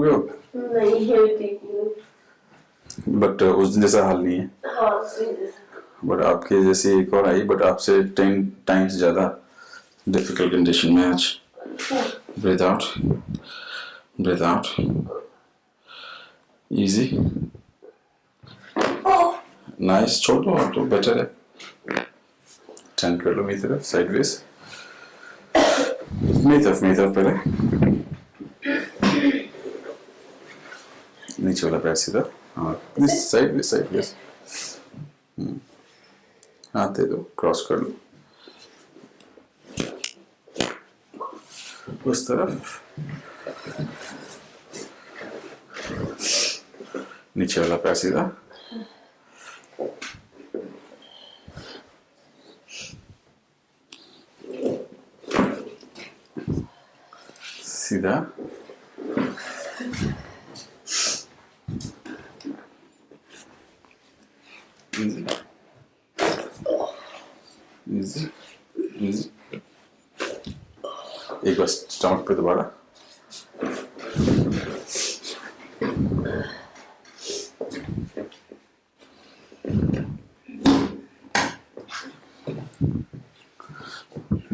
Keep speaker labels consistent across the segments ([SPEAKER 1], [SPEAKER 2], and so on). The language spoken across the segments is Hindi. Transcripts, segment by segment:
[SPEAKER 1] हो गए हो
[SPEAKER 2] नहीं। है
[SPEAKER 1] बट उस दिन जैसा हाल नहीं है।
[SPEAKER 2] हाँ
[SPEAKER 1] बट आपके जैसे एक और आई बट आपसे टेन टाइम्स ज़्यादा डिफ़िकल्ट कंडीशन में आज। Breathe out breathe out easy nice छोड़ दो तो बेटर है। टर्न कर लो मेरी तरफ़ साइडवेज मेरी तरफ़ मेरी तरफ़ पहले। नीचे वाला पैर सीधा हाँ साइडवेज साइडवेज हाथ दे दो क्रॉस कर लो उस तरफ़ नीचे वाला पैर सीधा सीधा Easy. Easy. Easy. एक बार स्टमक पे दोबारा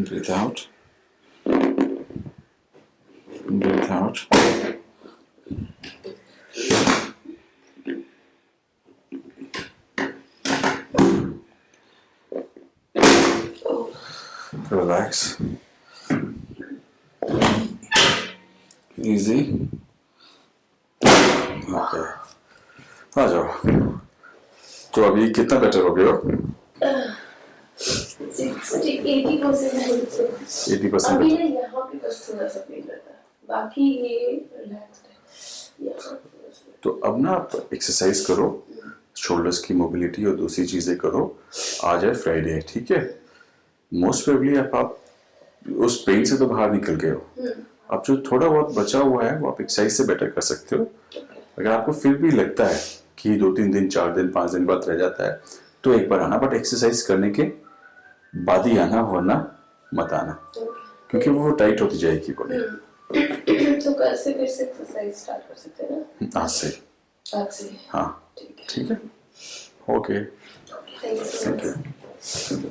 [SPEAKER 1] Breathe out. Breathe out. Relax. Easy. Okay. आ जाओ। तो अभी कितना बेटर हो
[SPEAKER 2] सिक्सटी एटी परसेंट अभी यहाँ पे बस थोड़ा सा पेन रहता है। बाकी ये रिलैक्स है। यहाँ पे बस
[SPEAKER 1] तो अब ना आप एक्सरसाइज करो। शोल्डर्स की मोबिलिटी और दूसरी चीज़ें करो। आज है फ्राइडे ठीक है? मोस्ट प्रोबेबली आप, आप उस पेन से तो बाहर निकल गए हो। अब जो थोड़ा बहुत बचा हुआ है वो आप एक्सरसाइज से बेटर कर सकते हो। अगर आपको फिर भी लगता है कि दो तीन दिन चार दिन पाँच दिन बाद रह जाता है तो एक बार आना। बट एक्सरसाइज करने के बाद ही आना वरना मत आना। क्योंकि वो टाइट होती जाएगी बॉडी
[SPEAKER 2] तो कल से फिर से एक्सरसाइज स्टार्ट कर सकते हैं ना?
[SPEAKER 1] आज से।
[SPEAKER 2] आज से।
[SPEAKER 1] हाँ।
[SPEAKER 2] ठीक है।
[SPEAKER 1] Okay
[SPEAKER 2] thank
[SPEAKER 1] you